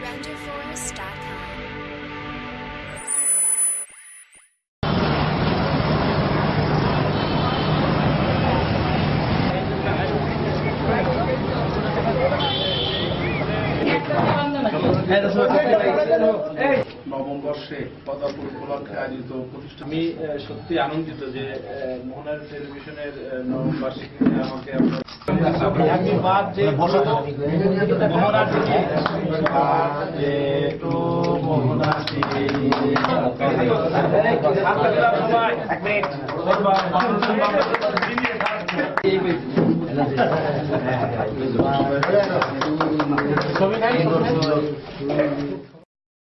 winterforest.com. নবম বর্ষে পদাপুর উপলক্ষে আয়োজিত প্রতিষ্ঠান আমি সত্যি আনন্দিত যে আহ, মোহনার টেলিভিশনের আহ, নবম বার্ষিকীতে আমাকে বাদ যে মোহনার থেকে বাদ যে তো মোহনা থেকে। হাতটা দিলাম সবাই। এক মিনিট। ছবি নাই?